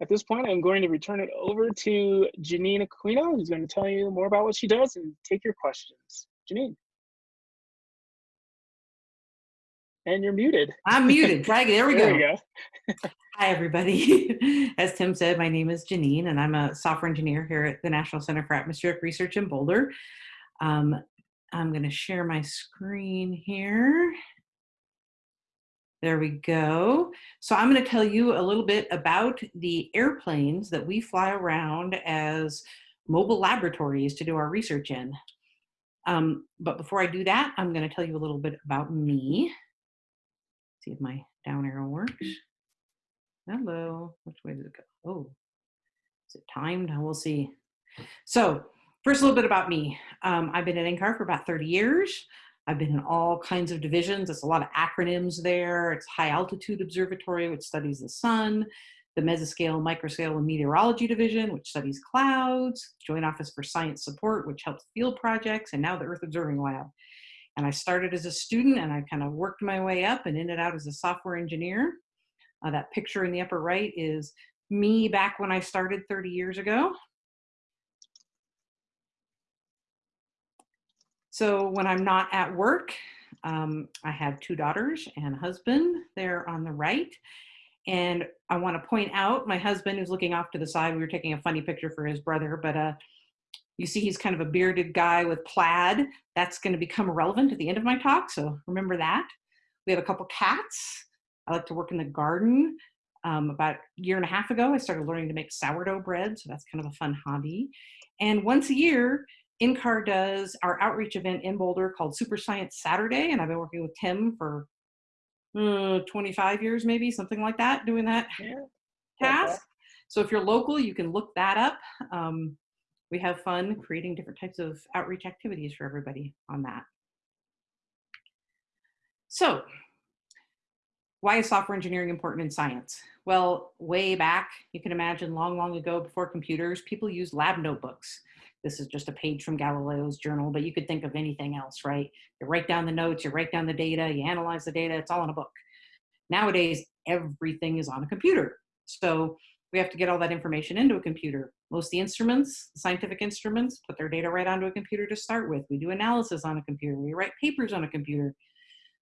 At this point, I'm going to return it over to Janine Aquino, who's going to tell you more about what she does and take your questions. Janine. And you're muted. I'm muted. Drag it. There we there go. We go. Hi, everybody. As Tim said, my name is Janine, and I'm a software engineer here at the National Center for Atmospheric Research in Boulder. Um, I'm going to share my screen here. There we go. So I'm going to tell you a little bit about the airplanes that we fly around as mobile laboratories to do our research in. Um, but before I do that, I'm going to tell you a little bit about me. See if my down arrow works. Hello, which way did it go? Oh, is it timed? We'll see. So first, a little bit about me. Um, I've been at NCAR for about 30 years. I've been in all kinds of divisions. It's a lot of acronyms there. It's High Altitude Observatory, which studies the sun, the Mesoscale, Microscale, and Meteorology Division, which studies clouds, Joint Office for Science Support, which helps field projects, and now the Earth Observing Lab. And I started as a student and I kind of worked my way up and ended out as a software engineer. Uh, that picture in the upper right is me back when I started 30 years ago. So when I'm not at work, um, I have two daughters and a husband there on the right. And I want to point out my husband who's looking off to the side. We were taking a funny picture for his brother, but uh, you see he's kind of a bearded guy with plaid. That's going to become relevant at the end of my talk, so remember that. We have a couple cats. I like to work in the garden. Um, about a year and a half ago, I started learning to make sourdough bread, so that's kind of a fun hobby. And once a year, NCAR does our outreach event in Boulder called Super Science Saturday, and I've been working with Tim for uh, 25 years, maybe something like that, doing that yeah. task. So if you're local, you can look that up. Um, we have fun creating different types of outreach activities for everybody on that. So why is software engineering important in science? Well, way back, you can imagine long, long ago before computers, people used lab notebooks. This is just a page from Galileo's journal, but you could think of anything else, right? You write down the notes, you write down the data, you analyze the data, it's all in a book. Nowadays, everything is on a computer. So we have to get all that information into a computer. Most the instruments, scientific instruments, put their data right onto a computer to start with. We do analysis on a computer. We write papers on a computer.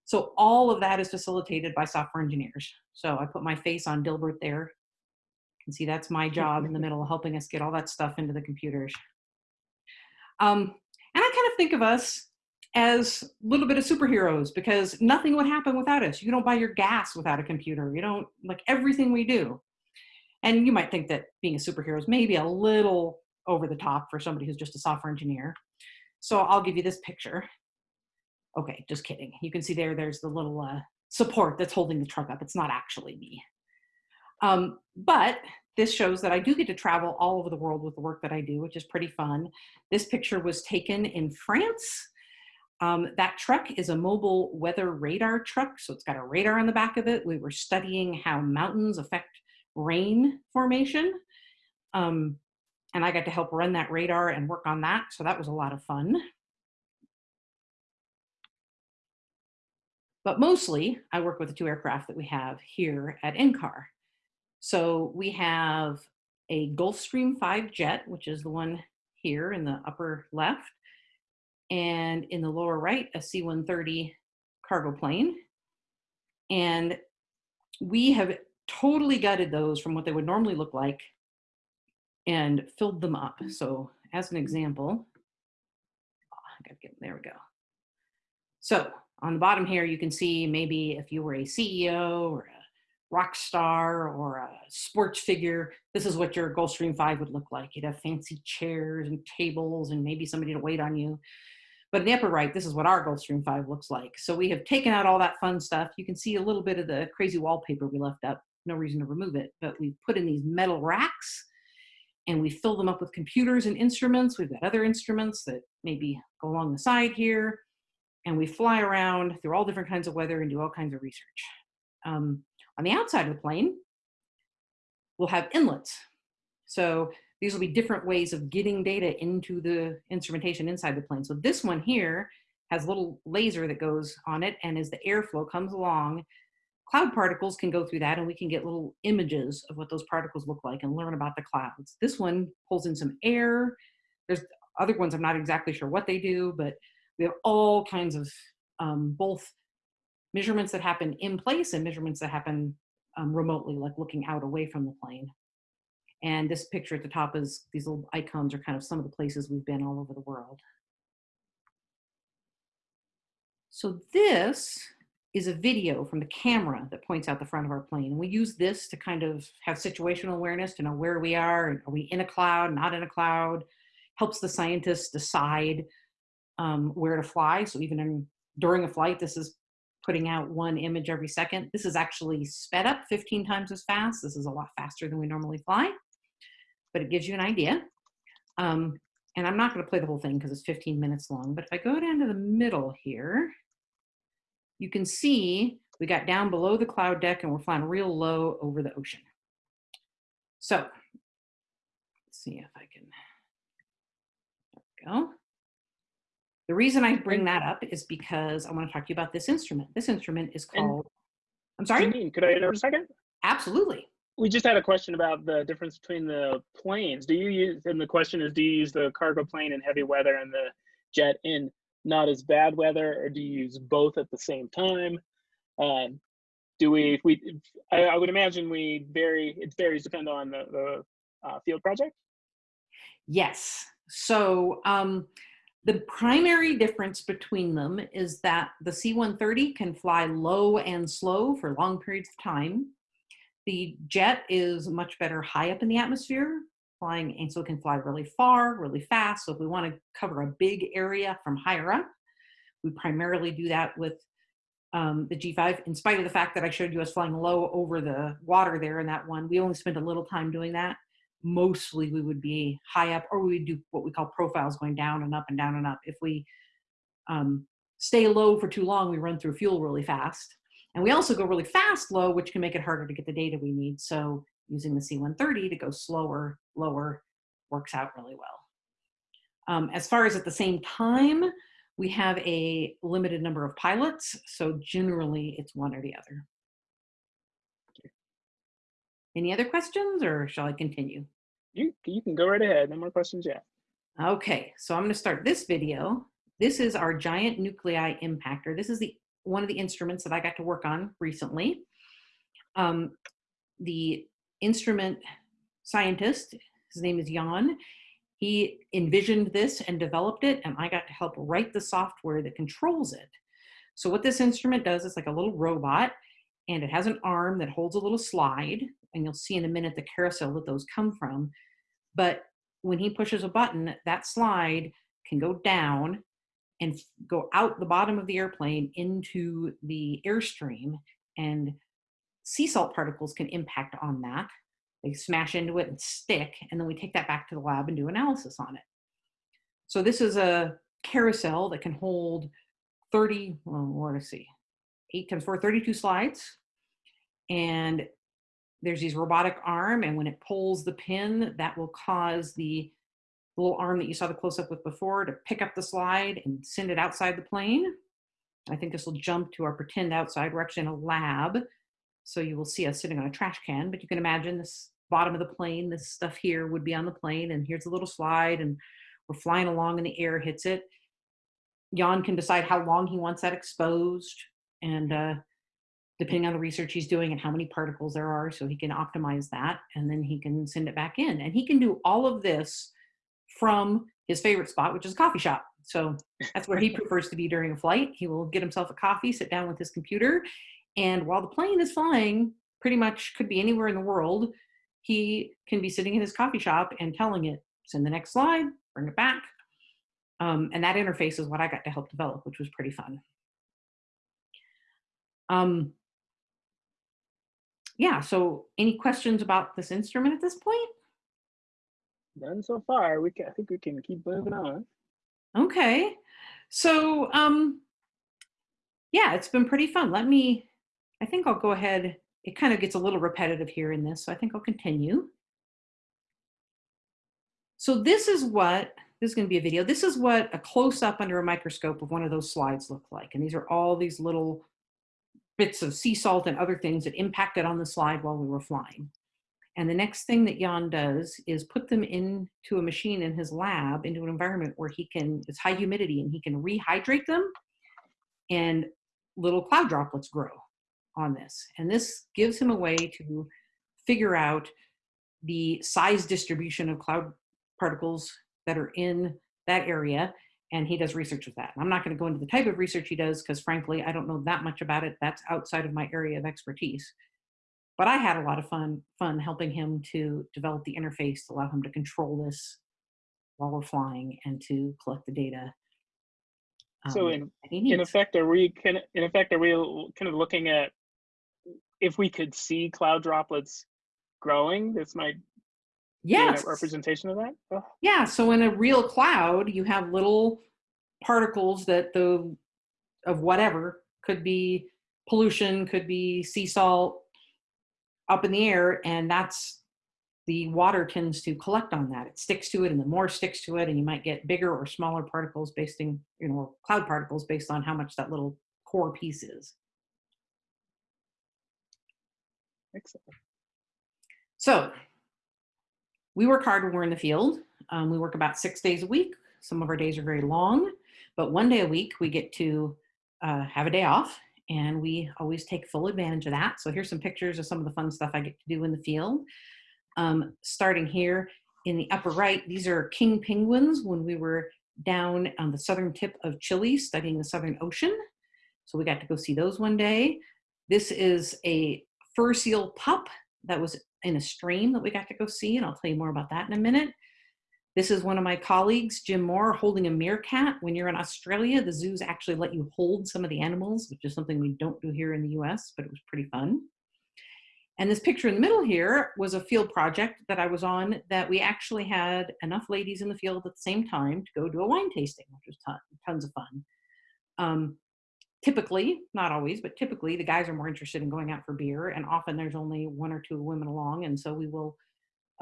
So all of that is facilitated by software engineers. So I put my face on Dilbert there. You can see that's my job in the middle, helping us get all that stuff into the computers. Um, and I kind of think of us as a little bit of superheroes because nothing would happen without us. You don't buy your gas without a computer. You don't, like everything we do. And you might think that being a superhero is maybe a little over the top for somebody who's just a software engineer. So I'll give you this picture. Okay, just kidding. You can see there, there's the little uh, support that's holding the truck up. It's not actually me. Um, but this shows that I do get to travel all over the world with the work that I do, which is pretty fun. This picture was taken in France. Um, that truck is a mobile weather radar truck, so it's got a radar on the back of it. We were studying how mountains affect rain formation. Um, and I got to help run that radar and work on that, so that was a lot of fun. But mostly, I work with the two aircraft that we have here at NCAR. So we have a Gulfstream 5 jet, which is the one here in the upper left, and in the lower right, a C-130 cargo plane. And we have totally gutted those from what they would normally look like and filled them up. Mm. So as an mm. example, oh, I gotta get, there we go. So on the bottom here, you can see maybe if you were a CEO or rock star or a sports figure, this is what your Gulfstream 5 would look like. You'd have fancy chairs and tables and maybe somebody to wait on you. But in the upper right, this is what our Gulfstream 5 looks like. So we have taken out all that fun stuff. You can see a little bit of the crazy wallpaper we left up. No reason to remove it, but we put in these metal racks and we fill them up with computers and instruments. We've got other instruments that maybe go along the side here. And we fly around through all different kinds of weather and do all kinds of research. Um, on the outside of the plane, we'll have inlets. So these will be different ways of getting data into the instrumentation inside the plane. So this one here has a little laser that goes on it, and as the airflow comes along, cloud particles can go through that and we can get little images of what those particles look like and learn about the clouds. This one pulls in some air. There's other ones I'm not exactly sure what they do, but we have all kinds of um, both measurements that happen in place and measurements that happen um, remotely, like looking out away from the plane. And this picture at the top is, these little icons are kind of some of the places we've been all over the world. So this is a video from the camera that points out the front of our plane. And we use this to kind of have situational awareness to know where we are. Are we in a cloud, not in a cloud? Helps the scientists decide um, where to fly. So even in, during a flight, this is putting out one image every second. This is actually sped up 15 times as fast. This is a lot faster than we normally fly, but it gives you an idea. Um, and I'm not gonna play the whole thing because it's 15 minutes long, but if I go down to the middle here, you can see we got down below the cloud deck and we're flying real low over the ocean. So let's see if I can, there we go. The reason I bring that up is because I want to talk to you about this instrument. This instrument is called, I'm sorry? Janine, could I interrupt a second? Absolutely. We just had a question about the difference between the planes. Do you use, and the question is, do you use the cargo plane in heavy weather and the jet in not as bad weather, or do you use both at the same time? Um, do we, we, I, I, would imagine we vary, it varies depend on the, the uh, field project? Yes. So um, the primary difference between them is that the C-130 can fly low and slow for long periods of time. The jet is much better high up in the atmosphere, flying, and so it can fly really far, really fast. So if we want to cover a big area from higher up, we primarily do that with um, the G5, in spite of the fact that I showed you us flying low over the water there in that one, we only spent a little time doing that. Mostly we would be high up or we would do what we call profiles going down and up and down and up. If we um, stay low for too long, we run through fuel really fast. And we also go really fast low, which can make it harder to get the data we need. So using the C-130 to go slower, lower, works out really well. Um, as far as at the same time, we have a limited number of pilots, so generally it's one or the other. Any other questions or shall I continue? You, you can go right ahead, no more questions yet. Okay, so I'm gonna start this video. This is our giant nuclei impactor. This is the one of the instruments that I got to work on recently. Um, the instrument scientist, his name is Jan, he envisioned this and developed it, and I got to help write the software that controls it. So what this instrument does is like a little robot, and it has an arm that holds a little slide, and you'll see in a minute the carousel that those come from. But when he pushes a button, that slide can go down and go out the bottom of the airplane into the airstream and sea salt particles can impact on that. They smash into it and stick, and then we take that back to the lab and do analysis on it. So this is a carousel that can hold 30, well, what see, 8 times 4, 32 slides. And there's these robotic arm, and when it pulls the pin, that will cause the little arm that you saw the close-up with before to pick up the slide and send it outside the plane. I think this will jump to our pretend outside. We're actually in a lab, so you will see us sitting on a trash can, but you can imagine this bottom of the plane, this stuff here would be on the plane, and here's a little slide, and we're flying along and the air hits it. Jan can decide how long he wants that exposed, and uh, depending on the research he's doing and how many particles there are, so he can optimize that, and then he can send it back in. And he can do all of this from his favorite spot, which is a coffee shop. So that's where he prefers to be during a flight. He will get himself a coffee, sit down with his computer, and while the plane is flying, pretty much could be anywhere in the world, he can be sitting in his coffee shop and telling it, send the next slide, bring it back. Um, and that interface is what I got to help develop, which was pretty fun. Um, yeah, so any questions about this instrument at this point? None so far. We can, I think we can keep moving on. Okay, so um, yeah, it's been pretty fun. Let me, I think I'll go ahead it kind of gets a little repetitive here in this, so I think I'll continue. So this is what, this is gonna be a video, this is what a close-up under a microscope of one of those slides look like. And these are all these little bits of sea salt and other things that impacted on the slide while we were flying. And the next thing that Jan does is put them into a machine in his lab, into an environment where he can, it's high humidity and he can rehydrate them and little cloud droplets grow on this. And this gives him a way to figure out the size distribution of cloud particles that are in that area. And he does research with that. I'm not going to go into the type of research he does because, frankly, I don't know that much about it. That's outside of my area of expertise. But I had a lot of fun fun helping him to develop the interface to allow him to control this while we're flying and to collect the data. so um, in in effect, are we can in effect are we kind of looking at if we could see cloud droplets growing? This might Yes. representation of that. Oh, Yeah, so in a real cloud, you have little particles that the of whatever could be pollution, could be sea salt up in the air, and that's the water tends to collect on that. It sticks to it, and the more sticks to it, and you might get bigger or smaller particles based in, you know, cloud particles based on how much that little core piece is. excellent. So we work hard when we're in the field. Um, we work about six days a week. Some of our days are very long, but one day a week we get to uh, have a day off, and we always take full advantage of that. So here's some pictures of some of the fun stuff I get to do in the field. Um, starting here in the upper right, these are king penguins when we were down on the southern tip of Chile studying the Southern Ocean. So we got to go see those one day. This is a fur seal pup that was in a stream that we got to go see, and I'll tell you more about that in a minute. This is one of my colleagues, Jim Moore, holding a meerkat. When you're in Australia, the zoos actually let you hold some of the animals, which is something we don't do here in the US, but it was pretty fun. And this picture in the middle here was a field project that I was on that we actually had enough ladies in the field at the same time to go do a wine tasting, which was ton, tons of fun. Um, typically, not always, but typically the guys are more interested in going out for beer, and often there's only one or two women along, and so we will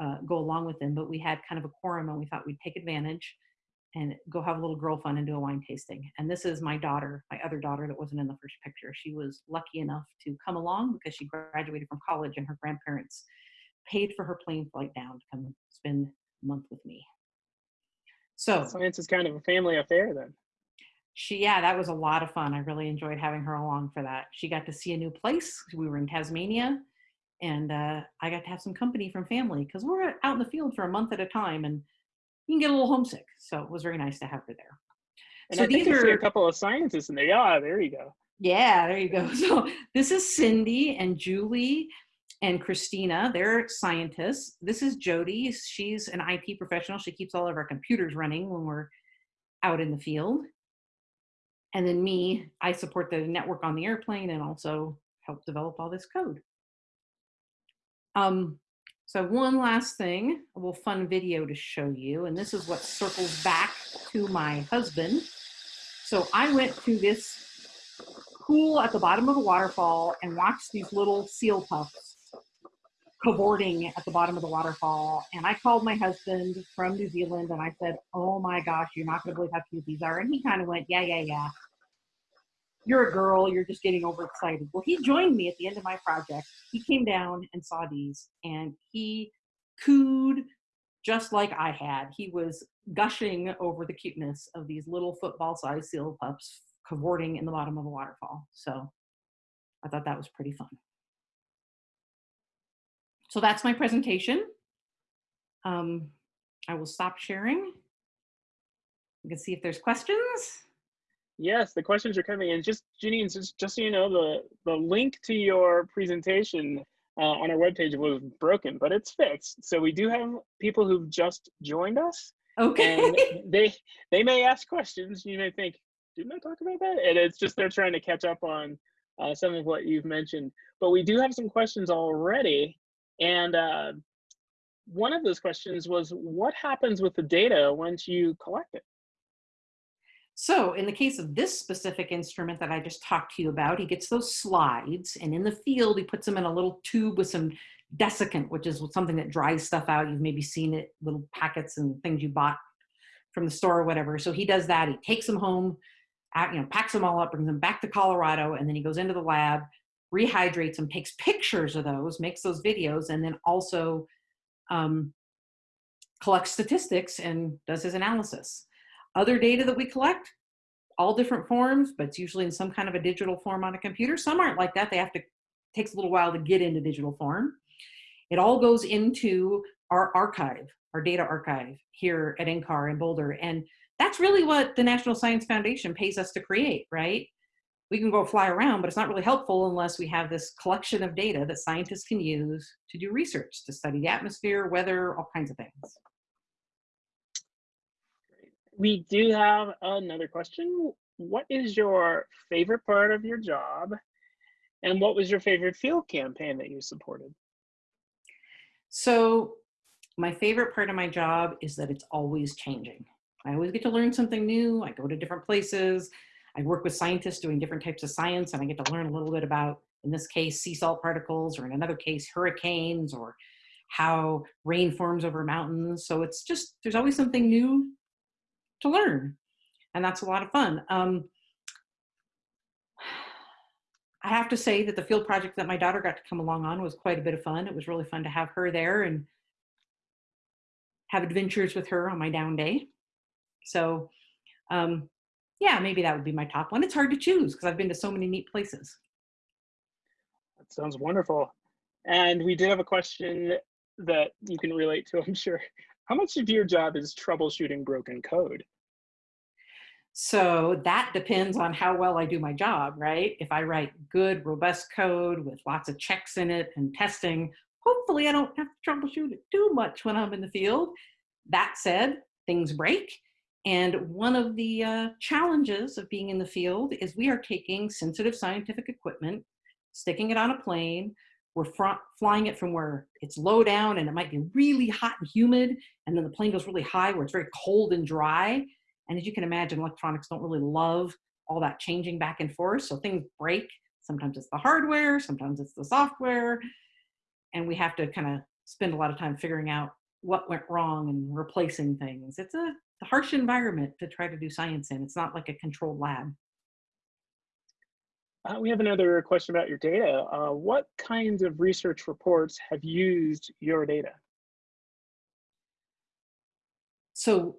uh, go along with them. But we had kind of a quorum, and we thought we'd take advantage and go have a little girl fun and do a wine tasting. And this is my daughter, my other daughter that wasn't in the first picture. She was lucky enough to come along because she graduated from college, and her grandparents paid for her plane flight down to come spend a month with me. So Science is kind of a family affair then. She yeah that was a lot of fun. I really enjoyed having her along for that. She got to see a new place. We were in tasmania and uh, i got to have some company from family because we're out in the field for a month at a time and you can get a little homesick so it was very nice to have her there. And so I these are a couple of scientists in there. Yeah, there you go. yeah there you go. So this is cindy and julie and christina. They're scientists. This is jody. She's an it professional. She keeps all of our computers running when we're out in the field and then me i support the network on the airplane and also help develop all this code um, so one last thing a little fun video to show you and this is what circles back to my husband so i went to this pool at the bottom of a waterfall and watched these little seal puffs cavorting at the bottom of the waterfall. And I called my husband from New Zealand and I said, Oh my gosh, you're not going to believe how cute these are. And he kind of went, Yeah, yeah, yeah. You're a girl. You're just getting overexcited. Well, he joined me at the end of my project. He came down and saw these and he cooed just like I had. He was gushing over the cuteness of these little football sized seal pups cavorting in the bottom of a waterfall. So I thought that was pretty fun. So that's my presentation. Um, I will stop sharing. You can see if there's questions. Yes, the questions are coming in. Just Janine, just, just so you know, the the link to your presentation uh, on our webpage was broken, but it's fixed. So we do have people who've just joined us, Okay. and they they may ask questions. You may think, didn't I talk about that? And it's just they're trying to catch up on uh, some of what you've mentioned. But we do have some questions already, and uh, one of those questions was, what happens with the data once you collect it? So in the case of this specific instrument that I just talked to you about, he gets those slides and in the field, he puts them in a little tube with some desiccant, which is something that dries stuff out. You've maybe seen it, little packets and things you bought from the store or whatever. So he does that. He takes them home, you know, packs them all up, brings them back to Colorado, and then he goes into the lab, rehydrates them, takes pictures of those, makes those videos, and then also um, collects statistics and does his analysis. Other data that we collect, all different forms, but it's usually in some kind of a digital form on a computer. Some aren't like that. They have to, takes a little while to get into digital form. It all goes into our archive, our data archive here at NCAR in Boulder. And that's really what the National Science Foundation pays us to create, right? We can go fly around, but it's not really helpful unless we have this collection of data that scientists can use to do research, to study the atmosphere, weather, all kinds of things. We do have another question. What is your favorite part of your job? And what was your favorite field campaign that you supported? So my favorite part of my job is that it's always changing. I always get to learn something new. I go to different places. I work with scientists doing different types of science and I get to learn a little bit about, in this case, sea salt particles, or in another case, hurricanes, or how rain forms over mountains. So it's just, there's always something new to learn. And that's a lot of fun. Um, I have to say that the field project that my daughter got to come along on was quite a bit of fun. It was really fun to have her there and have adventures with her on my down day. So um, yeah, maybe that would be my top one. It's hard to choose because I've been to so many neat places. That sounds wonderful. And we did have a question that you can relate to, I'm sure. How much of your job is troubleshooting broken code? So that depends on how well I do my job, right? If I write good, robust code with lots of checks in it and testing, hopefully I don't have to troubleshoot it too much when I'm in the field. That said, things break. And one of the uh, challenges of being in the field is we are taking sensitive scientific equipment, sticking it on a plane, we're flying it from where it's low down and it might be really hot and humid, and then the plane goes really high where it's very cold and dry and as you can imagine, electronics don't really love all that changing back and forth. So things break. Sometimes it's the hardware, sometimes it's the software. And we have to kind of spend a lot of time figuring out what went wrong and replacing things. It's a, harsh environment to try to do science in. It's not like a controlled lab. Uh, we have another question about your data. Uh, what kinds of research reports have used your data? So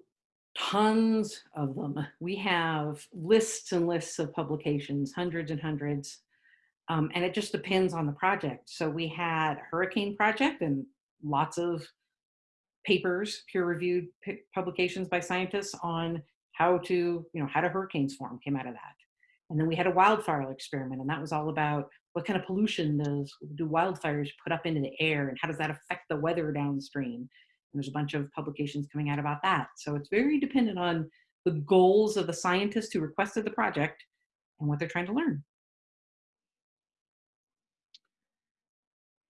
tons of them. We have lists and lists of publications, hundreds and hundreds, um, and it just depends on the project. So we had Hurricane Project and lots of papers, peer-reviewed publications by scientists on how to, you know, how do hurricanes form came out of that. And then we had a wildfire experiment, and that was all about what kind of pollution does do wildfires put up into the air, and how does that affect the weather downstream? There's a bunch of publications coming out about that. So it's very dependent on the goals of the scientists who requested the project and what they're trying to learn.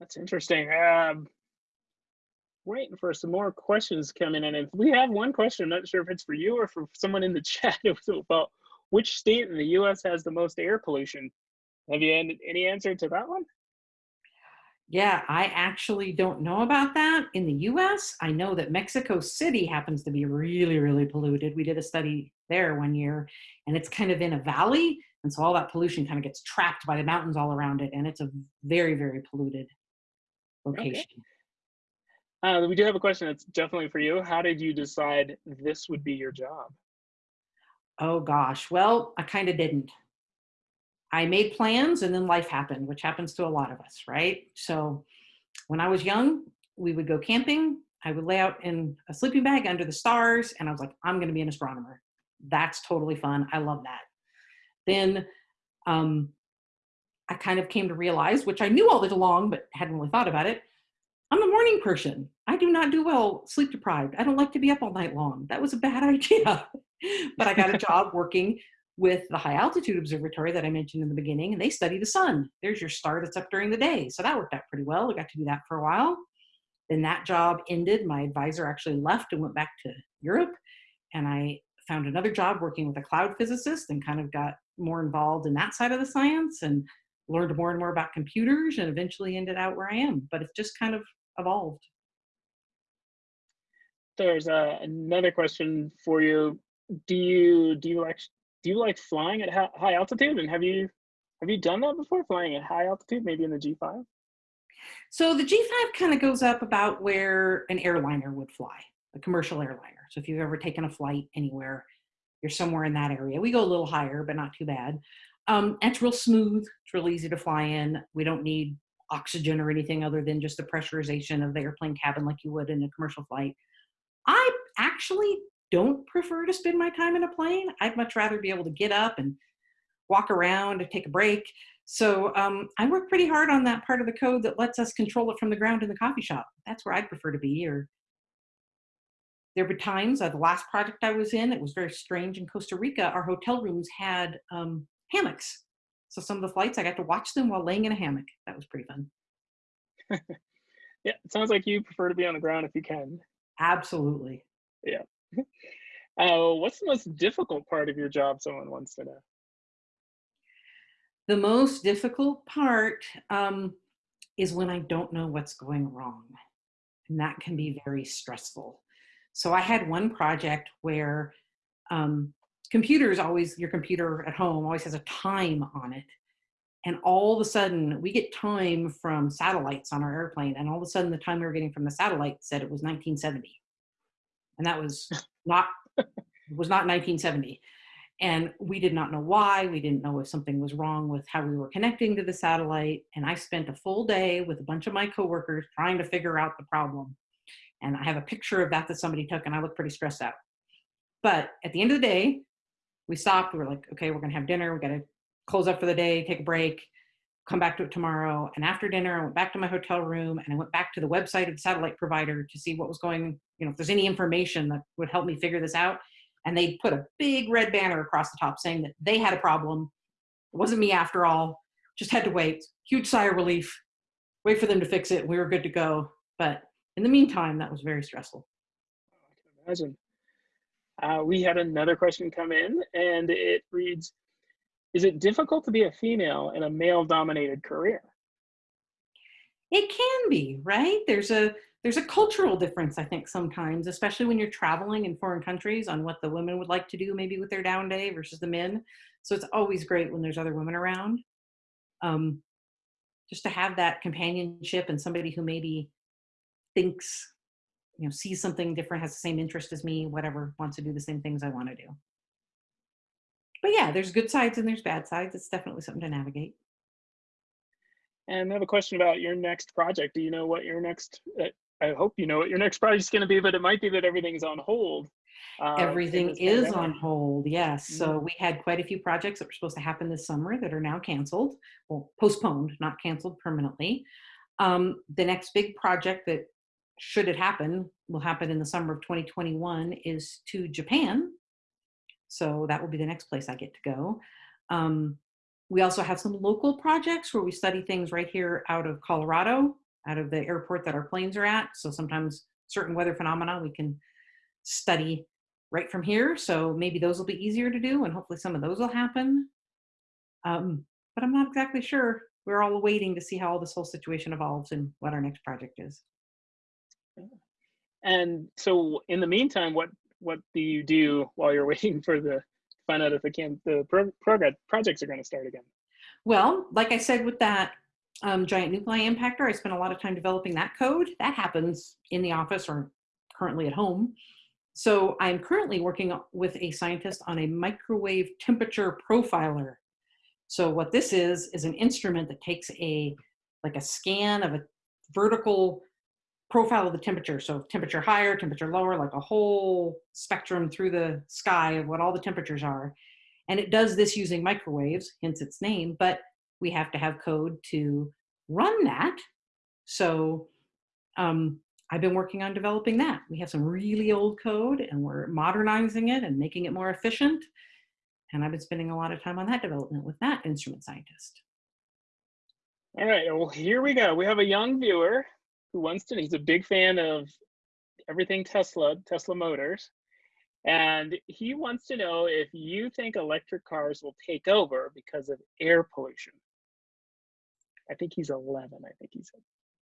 That's interesting. Um, waiting for some more questions coming in. And we have one question, I'm not sure if it's for you or for someone in the chat about which state in the US has the most air pollution. Have you any answer to that one? Yeah, I actually don't know about that. In the US, I know that Mexico City happens to be really, really polluted. We did a study there one year, and it's kind of in a valley. And so all that pollution kind of gets trapped by the mountains all around it. And it's a very, very polluted location. Okay. Uh, we do have a question that's definitely for you. How did you decide this would be your job? Oh gosh, well, I kind of didn't. I made plans and then life happened, which happens to a lot of us, right? So when I was young, we would go camping. I would lay out in a sleeping bag under the stars, and I was like, I'm going to be an astronomer. That's totally fun. I love that. Then um, I kind of came to realize, which I knew all this along, but hadn't really thought about it. I'm a morning person. I do not do well sleep deprived. I don't like to be up all night long. That was a bad idea. but I got a job working with the high altitude observatory that I mentioned in the beginning, and they study the sun. There's your star that's up during the day. So that worked out pretty well. I got to do that for a while. Then that job ended. My advisor actually left and went back to Europe. And I found another job working with a cloud physicist and kind of got more involved in that side of the science and learned more and more about computers and eventually ended out where I am. But it's just kind of evolved. There's uh, another question for you. Do you do you like do you like flying at high altitude and have you Have you done that before, flying at high altitude, maybe in the G5? So the G5 kind of goes up about where an airliner would fly, a commercial airliner. So if you've ever taken a flight anywhere, you're somewhere in that area. We go a little higher, but not too bad. Um, it's real smooth. It's real easy to fly in. We don't need oxygen or anything other than just the pressurization of the airplane cabin like you would in a commercial flight. I actually don't prefer to spend my time in a plane. I'd much rather be able to get up and walk around and take a break. So um, I work pretty hard on that part of the code that lets us control it from the ground in the coffee shop. That's where I'd prefer to be. Or there were times, uh, the last project I was in, it was very strange in Costa Rica. Our hotel rooms had um, hammocks. So some of the flights, I got to watch them while laying in a hammock. That was pretty fun. yeah, it sounds like you prefer to be on the ground if you can. Absolutely. Yeah. Uh, what's the most difficult part of your job? Someone wants to know. The most difficult part um, is when I don't know what's going wrong. And that can be very stressful. So I had one project where um, computers always, your computer at home always has a time on it. And all of a sudden, we get time from satellites on our airplane. And all of a sudden, the time we were getting from the satellite said it was 1970. And that was not, was not 1970 and we did not know why. We didn't know if something was wrong with how we were connecting to the satellite. And i spent a full day with a bunch of my coworkers trying to figure out the problem. And i have a picture of that that somebody took and i look pretty stressed out. But at the end of the day we stopped. We were like okay we're going to have dinner. We got to close up for the day take a break come back to it tomorrow. And after dinner i went back to my hotel room and i went back to the website of the satellite provider to see what was going you know if there's any information that would help me figure this out and they put a big red banner across the top saying that they had a problem. It wasn't me after all. Just had to wait. Huge sigh of relief. Wait for them to fix it. We were good to go. But in the meantime, that was very stressful. I can imagine. Uh, we had another question come in, and it reads Is it difficult to be a female in a male dominated career? It can be, right? There's a there's a cultural difference, I think, sometimes, especially when you're traveling in foreign countries on what the women would like to do maybe with their down day versus the men. So it's always great when there's other women around. Um, just to have that companionship and somebody who maybe thinks, you know, sees something different, has the same interest as me, whatever, wants to do the same things I want to do. But yeah, there's good sides and there's bad sides. It's definitely something to navigate. And I have a question about your next project. Do you know what your next uh, I hope you know what your next project is going to be, but it might be that everything's on hold. Uh, Everything is on hold, yes. Mm-hmm. So we had quite a few projects that were supposed to happen this summer that are now canceled, well, postponed, not canceled permanently. Um, the next big project that, should it happen, will happen in the summer of 2021 is to Japan. So that will be the next place I get to go. Um, we also have some local projects where we study things right here out of Colorado out of the airport that our planes are at. So sometimes certain weather phenomena we can study right from here. So maybe those will be easier to do and hopefully some of those will happen. Um, but I'm not exactly sure. We're all waiting to see how all this whole situation evolves and what our next project is. And so in the meantime, what what do you do while you're waiting for the find out if the can the pro, projects are going to start again? Well, like I said with that um, giant nuclei impactor. I spent a lot of time developing that code. That happens in the office or currently at home. So I'm currently working with a scientist on a microwave temperature profiler. So what this is, is an instrument that takes a, like a scan of a vertical profile of the temperature. So temperature higher, temperature lower, like a whole spectrum through the sky of what all the temperatures are. And it does this using microwaves, hence its name, but we have to have code to run that. So um, I've been working on developing that. We have some really old code and we're modernizing it and making it more efficient. And I've been spending a lot of time on that development with that instrument scientist. All right, well, here we go. We have a young viewer who wants to, he's a big fan of everything Tesla, Tesla Motors. And he wants to know if you think electric cars will take over because of air pollution. I think he's 11, I think he said.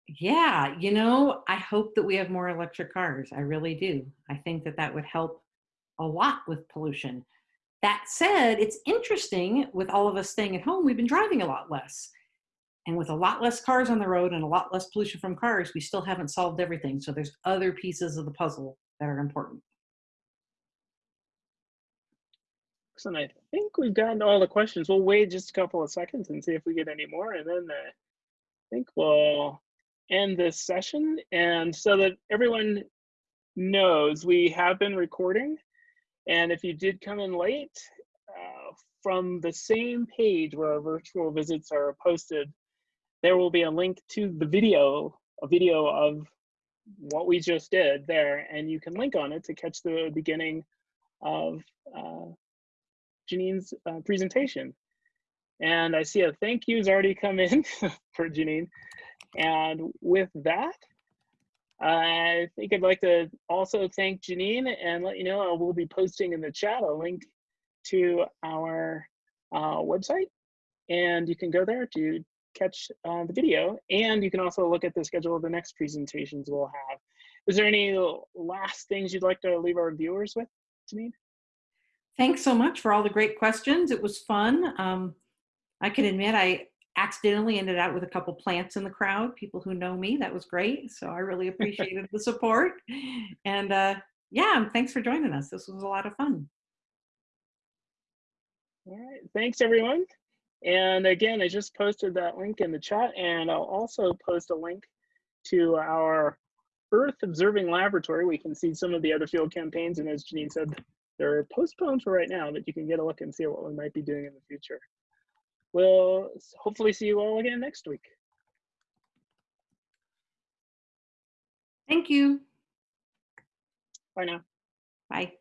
Yeah, you know, I hope that we have more electric cars. I really do. I think that that would help a lot with pollution. That said, it's interesting with all of us staying at home, we've been driving a lot less. And with a lot less cars on the road and a lot less pollution from cars, we still haven't solved everything. So there's other pieces of the puzzle that are important. Excellent. I think we've gotten all the questions. We'll wait just a couple of seconds and see if we get any more, and then uh, I think we'll end this session. And so that everyone knows, we have been recording. And if you did come in late, uh, from the same page where our virtual visits are posted, there will be a link to the video, a video of what we just did there, and you can link on it to catch the beginning of uh, Janine's uh, presentation. And I see a thank you's already come in for Janine. And with that, I think I'd like to also thank Janine and let you know I will be posting in the chat a link to our uh, website. And you can go there to catch uh, the video. And you can also look at the schedule of the next presentations we'll have. Is there any last things you'd like to leave our viewers with, Janine? Thanks so much for all the great questions. It was fun. Um, I can admit I accidentally ended out with a couple plants in the crowd, people who know me. That was great. So I really appreciated the support. And uh, yeah, thanks for joining us. This was a lot of fun. All right. Thanks, everyone. And again, I just posted that link in the chat, and I'll also post a link to our Earth Observing Laboratory. We can see some of the other field campaigns, and as Janine said, they're postponed for right now, but you can get a look and see what we might be doing in the future. We'll hopefully see you all again next week. Thank you. Bye now. Bye.